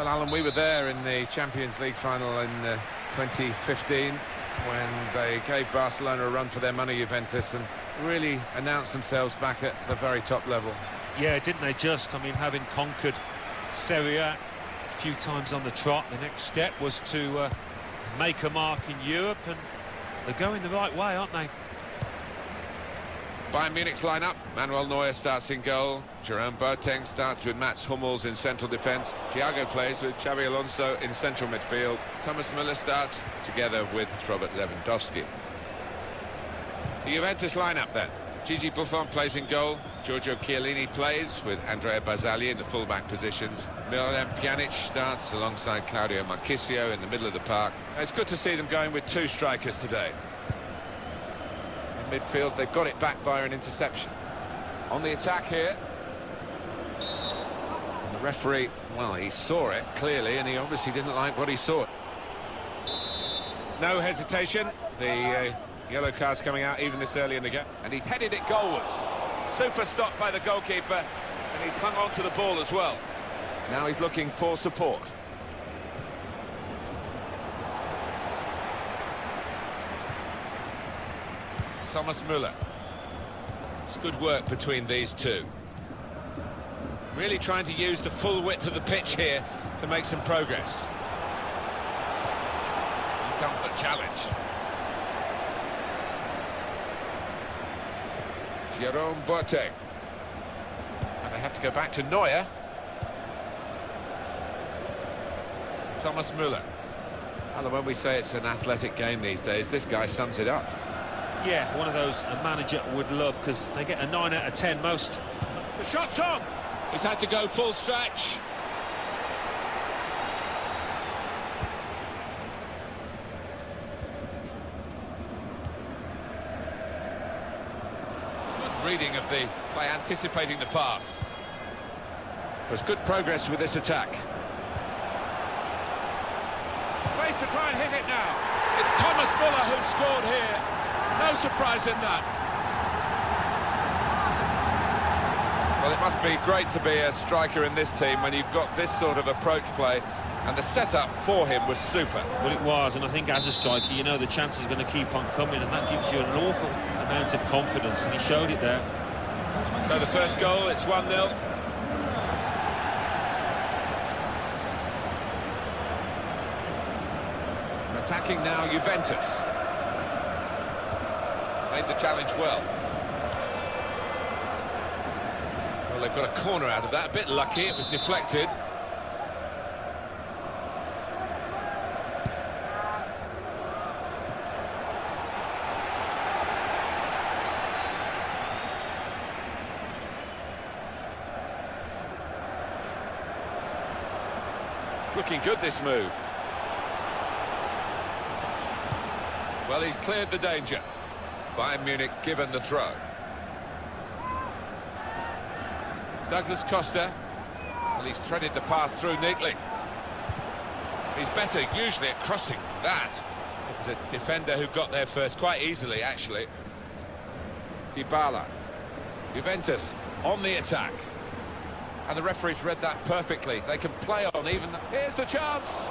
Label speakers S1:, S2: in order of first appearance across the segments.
S1: Well, Alan, we were there in the Champions League final in uh, 2015 when they gave Barcelona a run for their money, Juventus, and really announced themselves back at the very top level.
S2: Yeah, didn't they just? I mean, having conquered Serie A a few times on the trot, the next step was to uh, make a mark in Europe, and they're going the right way, aren't they?
S1: Bayern Munich's lineup. Manuel Neuer starts in goal. Jerome Boateng starts with Mats Hummels in central defence. Thiago plays with Xabi Alonso in central midfield. Thomas Müller starts together with Robert Lewandowski. The Juventus lineup then. Gigi Buffon plays in goal. Giorgio Chiellini plays with Andrea Barzagli in the full-back positions. Miralem Pjanic starts alongside Claudio Marchisio in the middle of the park.
S3: It's good to see them going with two strikers today. Midfield, they've got it back via an interception.
S1: On the attack here. And the referee, well, he saw it clearly, and he obviously didn't like what he saw.
S3: No hesitation. The uh, yellow card's coming out even this early in the game. And he's headed it goalwards. Super stop by the goalkeeper, and he's hung on to the ball as well.
S1: Now he's looking for support. Thomas Müller. It's good work between these two.
S3: Really trying to use the full width of the pitch here to make some progress. Here comes the challenge.
S1: Jerome Boateng. And they have to go back to Neuer. Thomas Müller. And when we say it's an athletic game these days, this guy sums it up.
S2: Yeah, one of those a manager would love because they get a 9 out of 10 most.
S3: The shot's on! He's had to go full stretch.
S1: Good reading of the... by anticipating the pass.
S3: There's good progress with this attack. Place to try and hit it now. It's Thomas Müller who scored here. No surprise in that.
S1: Well, it must be great to be a striker in this team when you've got this sort of approach play. And the setup for him was super.
S2: Well, it was, and I think as a striker, you know the chance is going to keep on coming, and that gives you an awful amount of confidence, and he showed it there.
S3: So the first goal, it's 1-0.
S1: Attacking now, Juventus. Made the challenge well. Well, they've got a corner out of that. A bit lucky, it was deflected. It's looking good, this move.
S3: Well, he's cleared the danger. Bayern Munich given the throw.
S1: Douglas Costa. Well, he's threaded the pass through neatly.
S3: He's better usually at crossing that. It was a defender who got there first quite easily, actually.
S1: Dybala. Juventus on the attack. And the referee's read that perfectly. They can play on even... Here's the chance!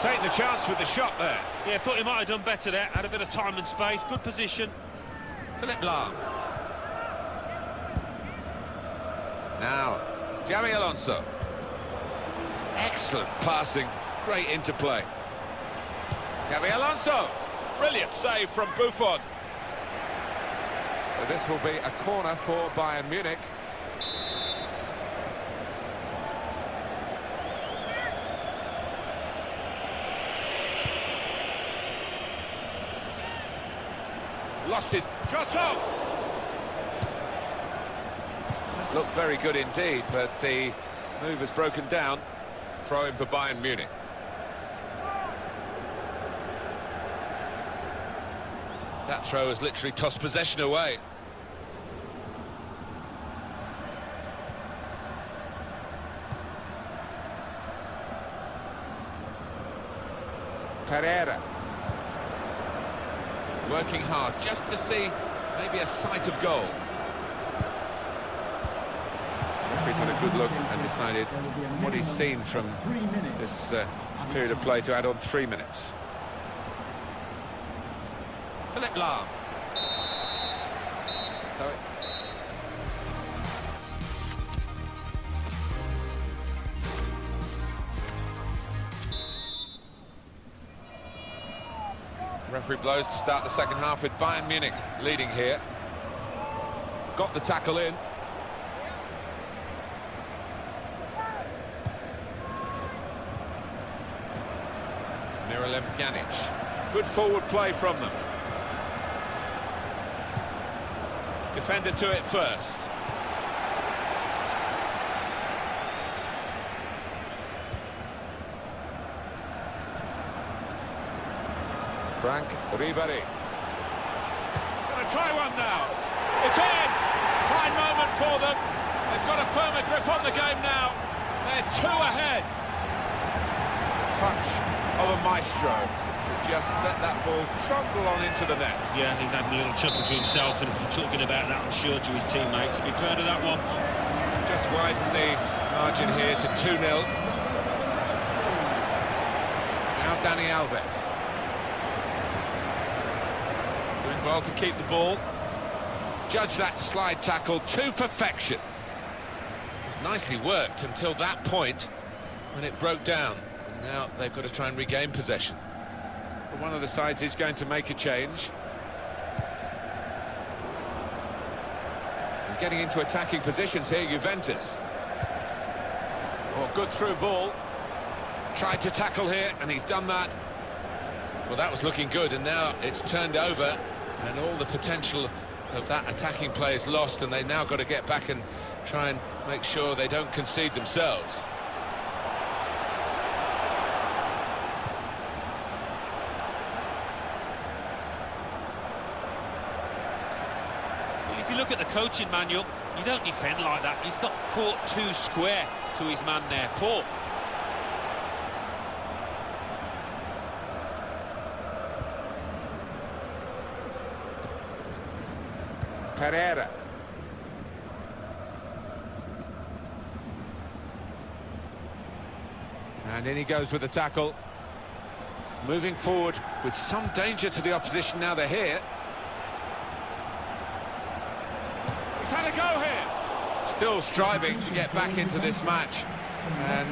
S3: Take the chance with the shot there.
S2: Yeah, thought he might have done better there. Had a bit of time and space. Good position.
S1: Philipp Lahm. Now, Xabi Alonso. Excellent passing. Great interplay.
S3: Xabi Alonso. Brilliant save from Buffon.
S1: This will be a corner for Bayern Munich.
S3: Lost his shot up.
S1: Looked very good indeed, but the move has broken down.
S3: Throw in for Bayern Munich. That throw has literally tossed possession away.
S1: Pereira. Working hard just to see maybe a sight of goal. referee's had a good look and decided what he's seen from this uh, period of play to add on three minutes. Philipp Lahm. So it's Referee blows to start the second half with Bayern Munich leading here. Got the tackle in. Miralem Pjanic. Good forward play from them. Defender to it first. Frank Ribéry. Gonna try one now. It's in! Fine moment for them. They've got a firmer grip on the game now. They're two ahead. Touch of a maestro. Just let that ball trundle on into the net.
S2: Yeah, he's having a little chuckle to himself and talking about that, I'm sure, to his teammates. He'll be proud of that one.
S1: Just widen the margin here to 2-0. Now Dani Alves. Well to keep the ball. Judge that slide tackle to perfection. It's nicely worked until that point when it broke down. And now they've got to try and regain possession. But one of the sides is going to make a change. And getting into attacking positions here, Juventus. Oh, good through ball. Tried to tackle here, and he's done that. Well, that was looking good, and now it's turned over, and all the potential of that attacking play is lost, and they now got to get back and try and make sure they don't concede themselves.
S2: If you look at the coaching manual, you don't defend like that. He's got caught too square to his man there. Poor.
S1: Pereira. And in he goes with the tackle. Moving forward with some danger to the opposition now they're here. He's had a go here. Still striving to get back into this match. And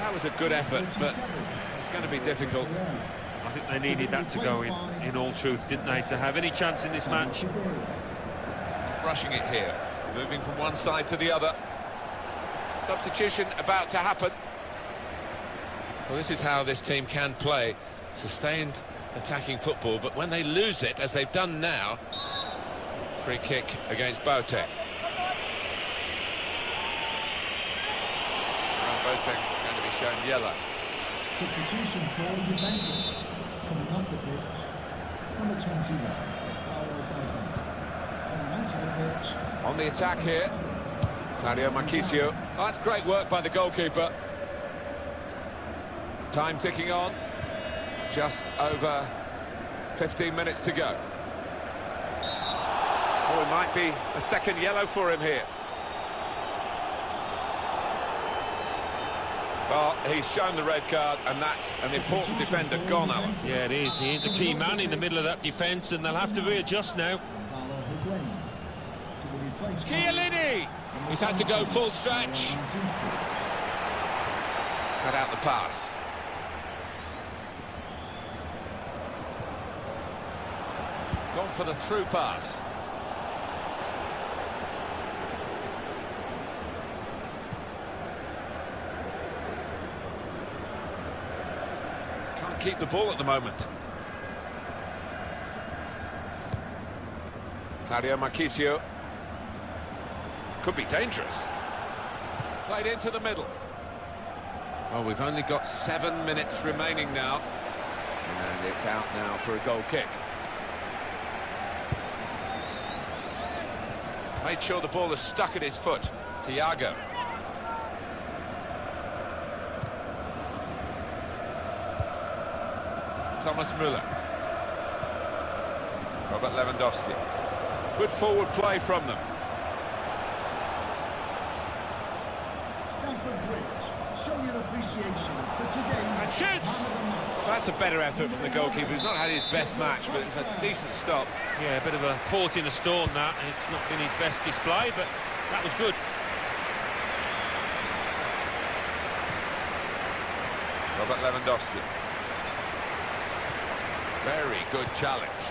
S1: that was a good effort, but it's going to be difficult.
S2: I think they needed that to go in, in all truth, didn't they, to have any chance in this match?
S1: Rushing it here. Moving from one side to the other. Substitution about to happen. Well, this is how this team can play. Sustained attacking football, but when they lose it, as they've done now, free kick against Boateng. Boateng is going to be shown yellow.
S4: Substitution for Juventus. Coming off the pitch, number 21, Paolo Dybala. Coming onto the pitch,
S1: On the attack here, Claudio Marchisio. Oh, that's great work by the goalkeeper. Time ticking on. Just over 15 minutes to go. Oh, it might be a second yellow for him here. Well, he's shown the red card, and that's an important defender gone, Alan.
S2: Yeah, it is. He is a key man in the middle of that defence, and they'll have to readjust now.
S1: Chiellini! He's had to go full stretch. Cut out the pass. Gone for the through pass. Can't keep the ball at the moment. Claudio Marchisio. Could be dangerous. Played into the middle. Well, we've only got seven minutes remaining now. And it's out now for a goal kick. Made sure the ball is stuck at his foot. Thiago. Thomas Müller. Robert Lewandowski. Good forward play from them.
S4: Appreciation for today's
S1: And shoots!
S4: man of the match.
S1: That's a better effort from the goalkeeper. He's not had his best match, but it's a decent stop.
S2: Yeah, a bit of a port in a storm that, and it's not been his best display, but that was good.
S5: Robert Lewandowski. Very good challenge.